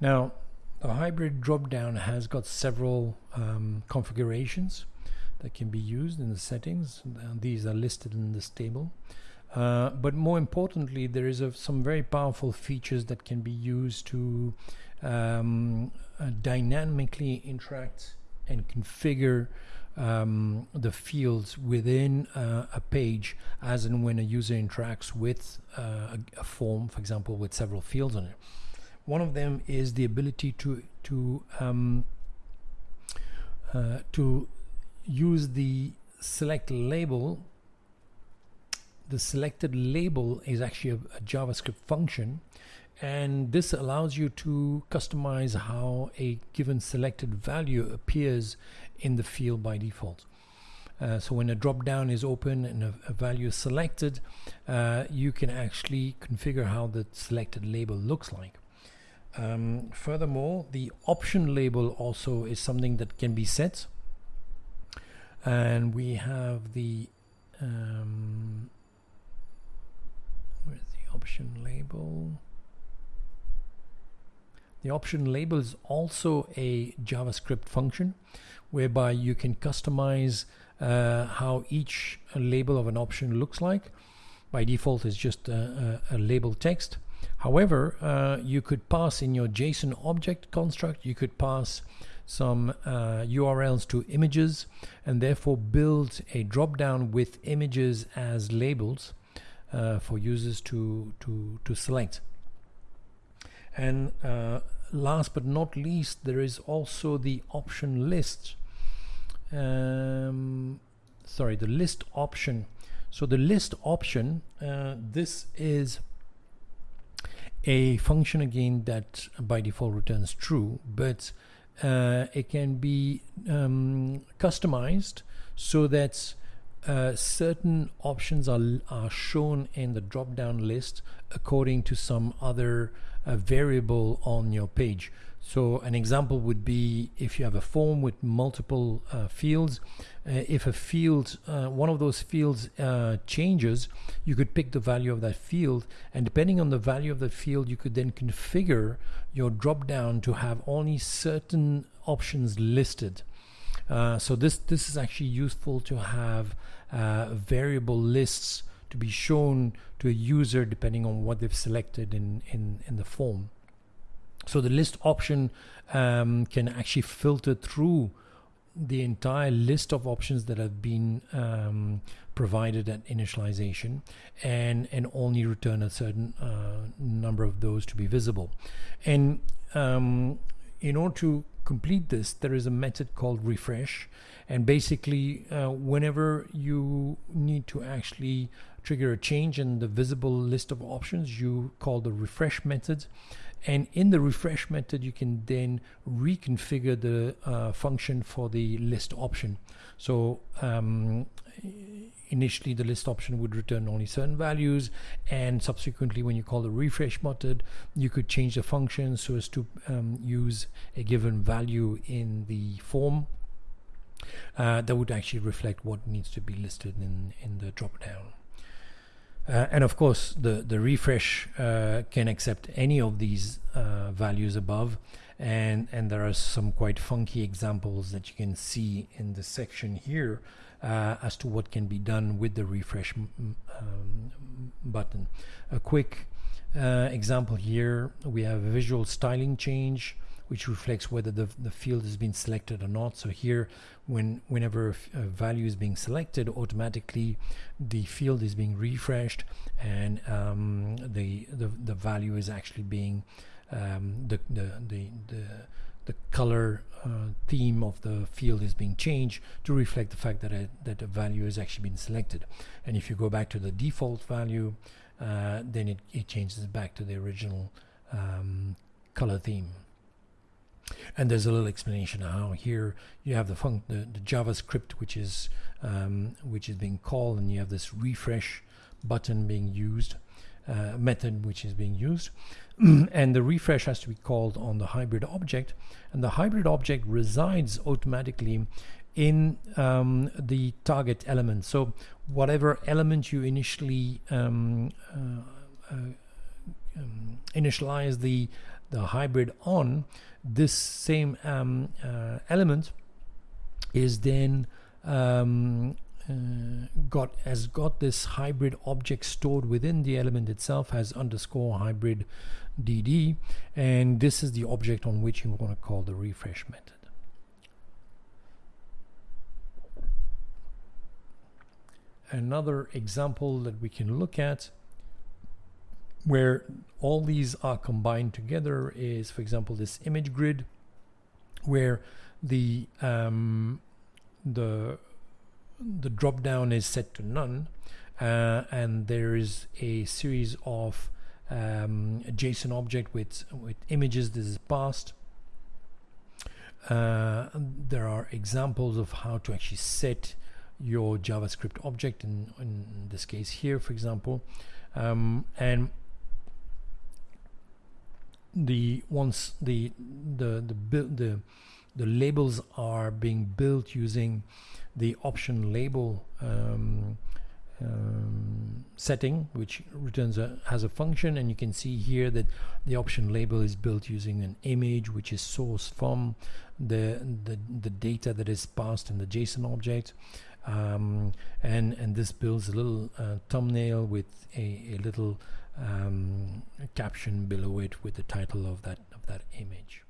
Now, the hybrid drop-down has got several um, configurations that can be used in the settings. these are listed in this table. Uh, but more importantly, there is a, some very powerful features that can be used to um, uh, dynamically interact and configure um, the fields within uh, a page as and when a user interacts with uh, a, a, form, for example, with several fields on it. One of them is the ability to to um, uh, to use the select label. The selected label is actually a, a JavaScript function and this allows you to customize how a given selected value appears in the field by default. Uh, so when a drop down is open and a, a value is selected, uh, you can actually configure how the selected label looks like. Um, furthermore, the option label also is something that can be set. And we have the um, where's the option label? The option label is also a JavaScript function whereby you can customize uh, how each label of an option looks like. By default, it's just a, a, a label text. However, uh, you could pass in your JSON object construct, you could pass some uh, URLs to images and therefore build a drop-down with images as labels uh, for users to, to, to select. And uh, last but not least, there is also the option list. Um, sorry, the list option. So the list option, uh, this is a function again that by default returns true, but uh, it can be um, customized so that uh, certain options are, are shown in the drop down list according to some other uh, variable on your page. So an example would be if you have a form with multiple uh, fields, uh, if a field, uh, one of those fields uh, changes, you could pick the value of that field and depending on the value of the field, you could then configure your drop down to have only certain options listed. Uh, so this this is actually useful to have uh, variable lists to be shown to a user depending on what they've selected in in, in the form. So the list option um, can actually filter through the entire list of options that have been um, provided at initialization and and only return a certain uh, number of those to be visible and um, in order to complete this, there is a method called refresh. And basically, uh, whenever you need to actually trigger a change in the visible list of options, you call the refresh method. And in the refresh method, you can then reconfigure the uh, function for the list option. So um, initially the list option would return only certain values and subsequently when you call the refresh method you could change the function so as to um, use a given value in the form uh, that would actually reflect what needs to be listed in in the drop down uh, and of course the the refresh uh, can accept any of these uh, values above and and there are some quite funky examples that you can see in the section here uh, as to what can be done with the refresh um, button. A quick uh, example here, we have a visual styling change which reflects whether the, the field has been selected or not. So here, when whenever a, value is being selected, automatically the field is being refreshed and um, the, the, the value is actually being um, the, the, the, the the color uh, theme of the field is being changed to reflect the fact that a, that a value has actually been selected. And if you go back to the default value, uh, then it, it changes back to the original um, color theme. And there's a little explanation how here you have the, func the, the JavaScript which is um, which is being called, and you have this refresh button being used, uh, method which is being used. and the refresh has to be called on the hybrid object and the hybrid object resides automatically in um, the target element so whatever element you initially um, uh, uh, um, initialize the the hybrid on, this same um, uh, element is then um, uh, got has got this hybrid object stored within the element itself has underscore hybrid dd and this is the object on which you want to call the refresh method. Another example that we can look at where all these are combined together is for example this image grid where the um, the the drop down is set to none uh, and there is a series of um, a JSON object with with images. This is passed uh, there are examples of how to actually set your JavaScript object in, in this case here for example. Um, and the once the the the the the labels are being built using the option label um, setting which returns a has a function and you can see here that the option label is built using an image which is sourced from the the, the data that is passed in the JSON object. Um, and and this builds a little uh, thumbnail with a, a little um, caption below it with the title of that of that image